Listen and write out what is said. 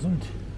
Gesund.